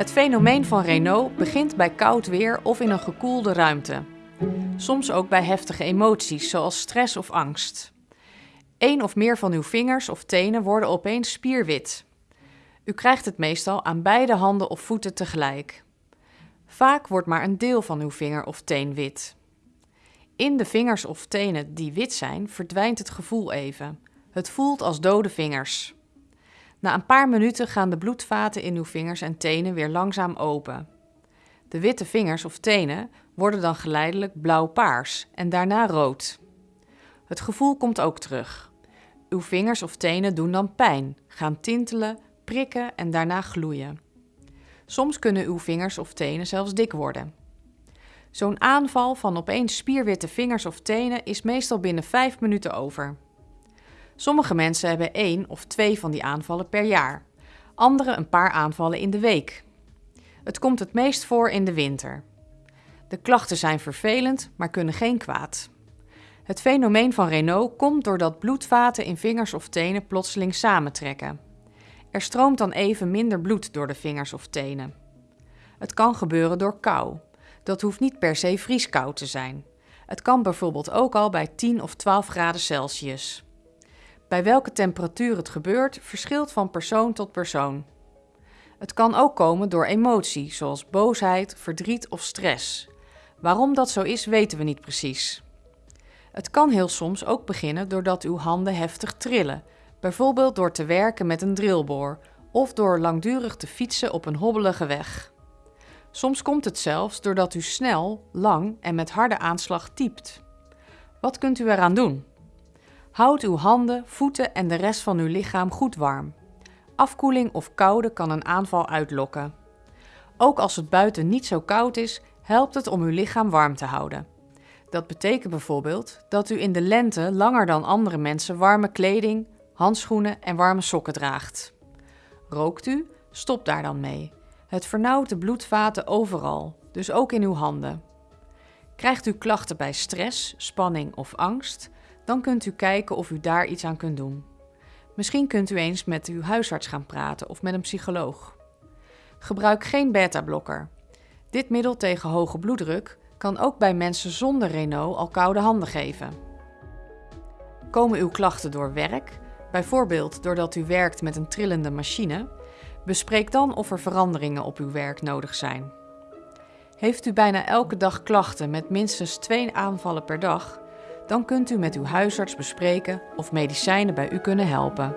Het fenomeen van Raynaud begint bij koud weer of in een gekoelde ruimte. Soms ook bij heftige emoties, zoals stress of angst. Eén of meer van uw vingers of tenen worden opeens spierwit. U krijgt het meestal aan beide handen of voeten tegelijk. Vaak wordt maar een deel van uw vinger of teen wit. In de vingers of tenen die wit zijn, verdwijnt het gevoel even. Het voelt als dode vingers. Na een paar minuten gaan de bloedvaten in uw vingers en tenen weer langzaam open. De witte vingers of tenen worden dan geleidelijk blauw-paars en daarna rood. Het gevoel komt ook terug. Uw vingers of tenen doen dan pijn, gaan tintelen, prikken en daarna gloeien. Soms kunnen uw vingers of tenen zelfs dik worden. Zo'n aanval van opeens spierwitte vingers of tenen is meestal binnen 5 minuten over. Sommige mensen hebben één of twee van die aanvallen per jaar, anderen een paar aanvallen in de week. Het komt het meest voor in de winter. De klachten zijn vervelend, maar kunnen geen kwaad. Het fenomeen van Raynaud komt doordat bloedvaten in vingers of tenen plotseling samentrekken. Er stroomt dan even minder bloed door de vingers of tenen. Het kan gebeuren door kou. Dat hoeft niet per se vrieskoud te zijn. Het kan bijvoorbeeld ook al bij 10 of 12 graden Celsius. Bij welke temperatuur het gebeurt verschilt van persoon tot persoon. Het kan ook komen door emotie, zoals boosheid, verdriet of stress. Waarom dat zo is, weten we niet precies. Het kan heel soms ook beginnen doordat uw handen heftig trillen, bijvoorbeeld door te werken met een drillboor of door langdurig te fietsen op een hobbelige weg. Soms komt het zelfs doordat u snel, lang en met harde aanslag typt. Wat kunt u eraan doen? Houd uw handen, voeten en de rest van uw lichaam goed warm. Afkoeling of koude kan een aanval uitlokken. Ook als het buiten niet zo koud is, helpt het om uw lichaam warm te houden. Dat betekent bijvoorbeeld dat u in de lente langer dan andere mensen warme kleding, handschoenen en warme sokken draagt. Rookt u? Stop daar dan mee. Het vernauwt de bloedvaten overal, dus ook in uw handen. Krijgt u klachten bij stress, spanning of angst? Dan kunt u kijken of u daar iets aan kunt doen. Misschien kunt u eens met uw huisarts gaan praten of met een psycholoog. Gebruik geen beta-blokker. Dit middel tegen hoge bloeddruk kan ook bij mensen zonder Renault al koude handen geven. Komen uw klachten door werk, bijvoorbeeld doordat u werkt met een trillende machine? Bespreek dan of er veranderingen op uw werk nodig zijn. Heeft u bijna elke dag klachten met minstens twee aanvallen per dag? Dan kunt u met uw huisarts bespreken of medicijnen bij u kunnen helpen.